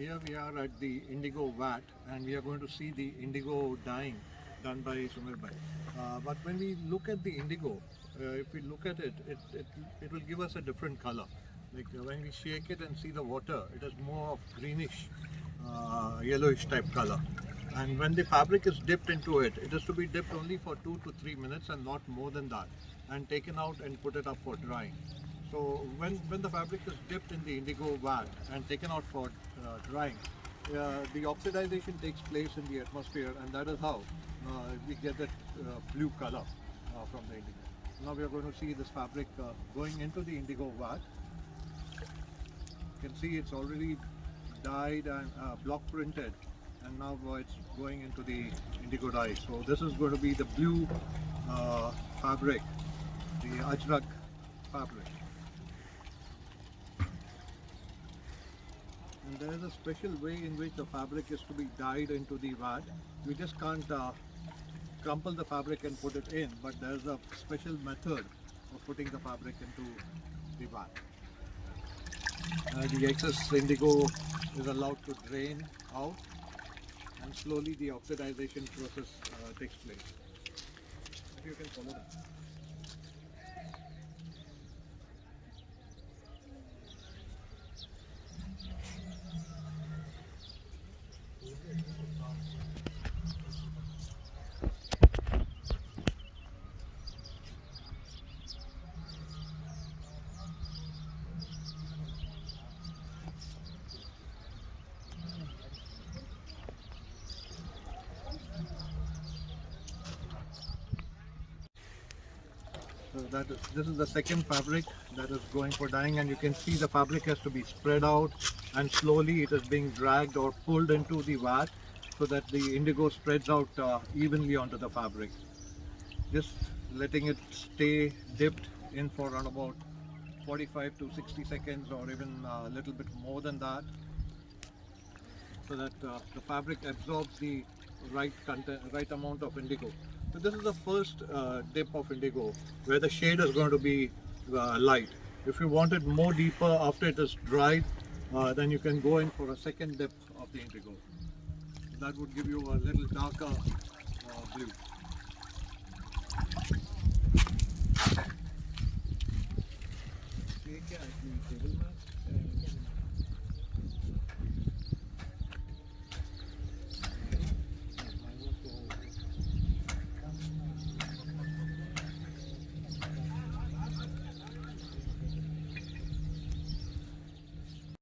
here we are at the indigo vat and we are going to see the indigo dyeing done by Sumir Bhai. Uh, but when we look at the indigo, uh, if we look at it, it, it, it will give us a different color. Like uh, when we shake it and see the water, it is more of greenish, uh, yellowish type color. And when the fabric is dipped into it, it is to be dipped only for two to three minutes and not more than that and taken out and put it up for drying. So when, when the fabric is dipped in the indigo vat and taken out for uh, drying, uh, the oxidization takes place in the atmosphere and that is how uh, we get that uh, blue color uh, from the indigo. Now we are going to see this fabric uh, going into the indigo vat. You can see it's already dyed and block printed and now it's going into the indigo dye. So this is going to be the blue fabric, the ajrak fabric. And there is a special way in which the fabric is to be dyed into the vat. We just can't uh, crumple the fabric and put it in, but there's a special method of putting the fabric into the vat. Uh, the excess indigo is allowed to drain out and slowly the oxidization process uh, takes place. If you can follow that. So this is the second fabric that is going for dyeing and you can see the fabric has to be spread out and slowly it is being dragged or pulled into the vat so that the indigo spreads out uh, evenly onto the fabric. Just letting it stay dipped in for around about 45 to 60 seconds or even a little bit more than that so that uh, the fabric absorbs the right content, right amount of indigo. So this is the first uh, dip of indigo where the shade is going to be uh, light. If you want it more deeper after it is dried, uh, then you can go in for a second dip of the indigo. That would give you a little darker uh, blue.